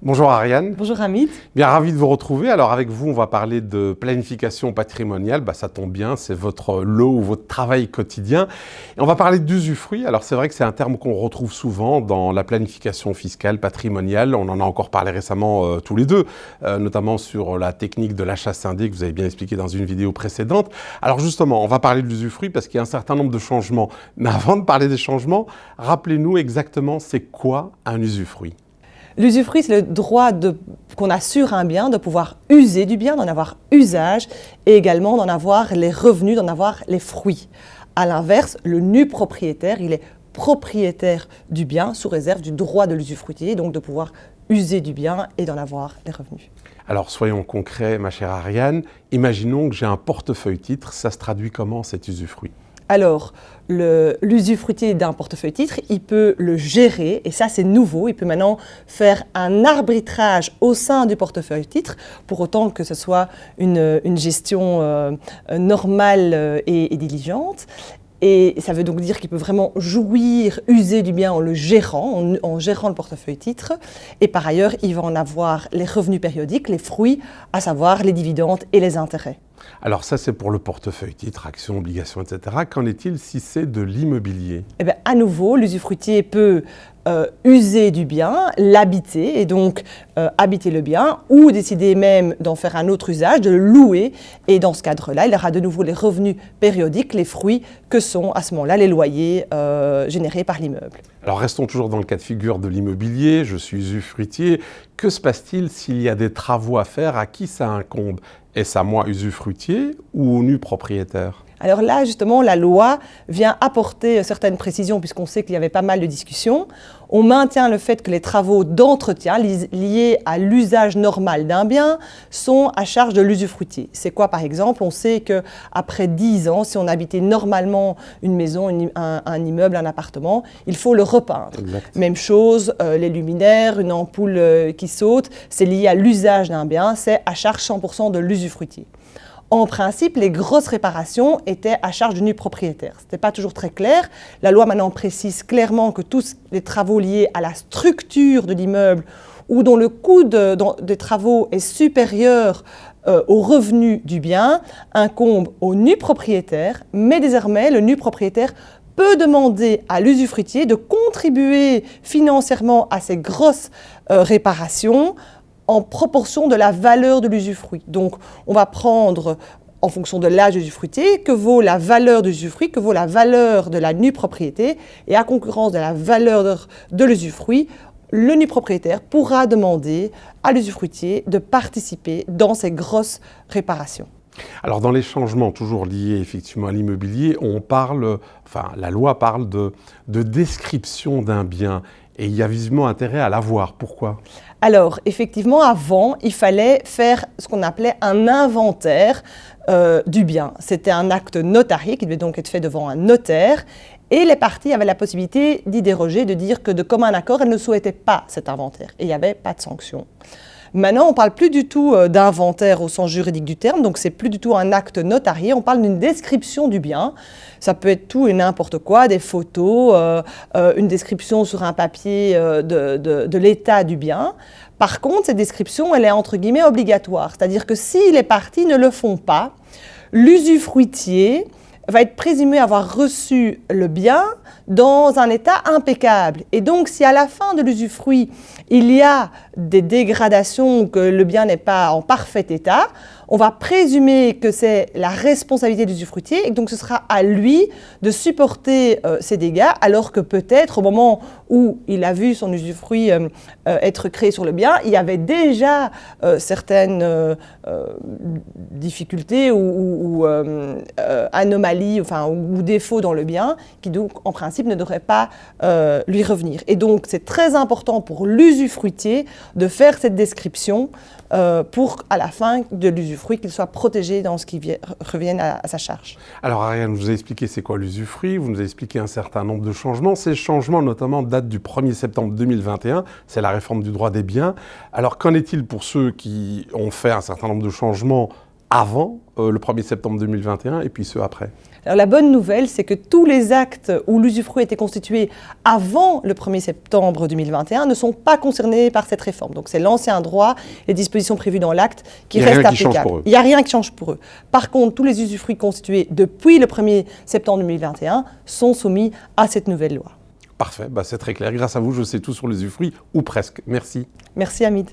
Bonjour Ariane. Bonjour Hamid. Bien ravi de vous retrouver. Alors avec vous, on va parler de planification patrimoniale. Bah, ça tombe bien, c'est votre lot ou votre travail quotidien. Et on va parler d'usufruit. Alors c'est vrai que c'est un terme qu'on retrouve souvent dans la planification fiscale patrimoniale. On en a encore parlé récemment euh, tous les deux, euh, notamment sur la technique de l'achat scindé que vous avez bien expliqué dans une vidéo précédente. Alors justement, on va parler de l'usufruit parce qu'il y a un certain nombre de changements. Mais avant de parler des changements, rappelez-nous exactement c'est quoi un usufruit? L'usufruit, c'est le droit qu'on a sur un bien de pouvoir user du bien, d'en avoir usage et également d'en avoir les revenus, d'en avoir les fruits. À l'inverse, le nu propriétaire, il est propriétaire du bien sous réserve du droit de l'usufruitier, donc de pouvoir user du bien et d'en avoir les revenus. Alors soyons concrets, ma chère Ariane. Imaginons que j'ai un portefeuille titre. Ça se traduit comment cet usufruit? Alors, l'usufruitier d'un portefeuille titre, il peut le gérer, et ça c'est nouveau, il peut maintenant faire un arbitrage au sein du portefeuille titre, pour autant que ce soit une, gestion euh, normale euh, et, diligente. Et ça veut donc dire qu'il peut vraiment jouir, user du bien en le gérant, en, gérant le portefeuille titre. Et par ailleurs, il va en avoir les revenus périodiques, les fruits, à savoir les dividendes et les intérêts. Alors ça, c'est pour le portefeuille titre, actions, obligations, etc. Qu'en est-il si c'est de l'immobilier? Eh bien, à nouveau, l'usufruitier peut euh, user du bien, l'habiter, et donc euh, habiter le bien, ou décider même d'en faire un autre usage, de le louer. Et dans ce cadre-là, il aura de nouveau les revenus périodiques, les fruits que sont à ce moment-là les loyers euh, générés par l'immeuble. Alors restons toujours dans le cas de figure de l'immobilier, je suis usufruitier. Que se passe-t-il s'il y a des travaux à faire? À qui ça incombe? Est-ce à moi usufruitier ou au nu propriétaire? Alors là, justement, la loi vient apporter certaines précisions puisqu'on sait qu'il y avait pas mal de discussions. On maintient le fait que les travaux d'entretien liés à l'usage normal d'un bien sont à charge de l'usufruitier. C'est quoi par exemple? On sait qu'après 10 ans, si on habitait normalement une maison, un, immeuble, un appartement, il faut le repeindre. Même chose, euh, les luminaires, une ampoule euh, qui saute, c'est lié à l'usage d'un bien, c'est à charge 100% de l'usufruitier. En principe, les grosses réparations étaient à charge du nu propriétaire. Ce n'était pas toujours très clair. La loi maintenant précise clairement que tous les travaux liés à la structure de l'immeuble ou dont le coût des travaux est supérieur euh, au revenu du bien incombent au nu propriétaire, mais désormais le nu propriétaire peut demander à l'usufruitier de contribuer financièrement à ces grosses euh, réparations en proportion de la valeur de l'usufruit. Donc, on va prendre en fonction de l'âge de l'usufruitier, que vaut la valeur de l'usufruit, que vaut la valeur de la nue propriété, et à concurrence de la valeur de l'usufruit, le nu propriétaire pourra demander à l'usufruitier de participer dans ces grosses réparations. Alors dans les changements toujours liés effectivement à l'immobilier, on parle, enfin la loi parle de description d'un bien et il y a visiblement intérêt à l'avoir. Pourquoi? Alors, effectivement, avant, il fallait faire ce qu'on appelait un inventaire euh, du bien. C'était un acte notarié qui devait donc être fait devant un notaire. Et les parties avaient la possibilité d'y déroger, de dire que de commun accord, elles ne souhaitaient pas cet inventaire. Et il n'y avait pas de sanction. Maintenant, on ne parle plus du tout euh, d'inventaire au sens juridique du terme, donc c'est plus du tout un acte notarié, on parle d'une description du bien. Ça peut être tout et n'importe quoi, des photos, euh, euh, une description sur un papier de, de l'état du bien. Par contre, cette description, elle est entre guillemets obligatoire, c'est-à-dire que si les parties ne le font pas, l'usufruitier va être présumé avoir reçu le bien dans un état impeccable. Et donc, si à la fin de l'usufruit, il y a des dégradations, que le bien n'est pas en parfait état, on va présumer que c'est la responsabilité du usufruitier et donc ce sera à lui de supporter euh, ces dégâts alors que peut-être au moment où il a vu son usufruit euh, euh, être créé sur le bien, il y avait déjà certaines difficultés ou, anomalies enfin, ou défauts dans le bien qui donc en principe ne devraient pas lui revenir. Et donc c'est très important pour l'usufruitier de faire cette description pour à la fin de l'usufruit fruit qu'il soit protégé dans ce qui revienne à, sa charge. Alors Ariane, vous avez expliqué c'est quoi l'usufruit, vous nous avez expliqué un certain nombre de changements. Ces changements notamment datent du 1er septembre 2021, c'est la réforme du droit des biens. Alors qu'en est-il pour ceux qui ont fait un certain nombre de changements avant euh, le 1er septembre 2021 et puis ceux après alors la bonne nouvelle, c'est que tous les actes où l'usufruit été constitué avant le 1er septembre 2021 ne sont pas concernés par cette réforme. Donc c'est l'ancien droit, les dispositions prévues dans l'acte qui restent applicables. Il n'y a rien qui change pour eux. Par contre, tous les usufruits constitués depuis le 1er septembre 2021 sont soumis à cette nouvelle loi. Parfait, bah, c'est très clair. Grâce à vous, je sais tout sur les usufruits, ou presque. Merci. Merci Hamid.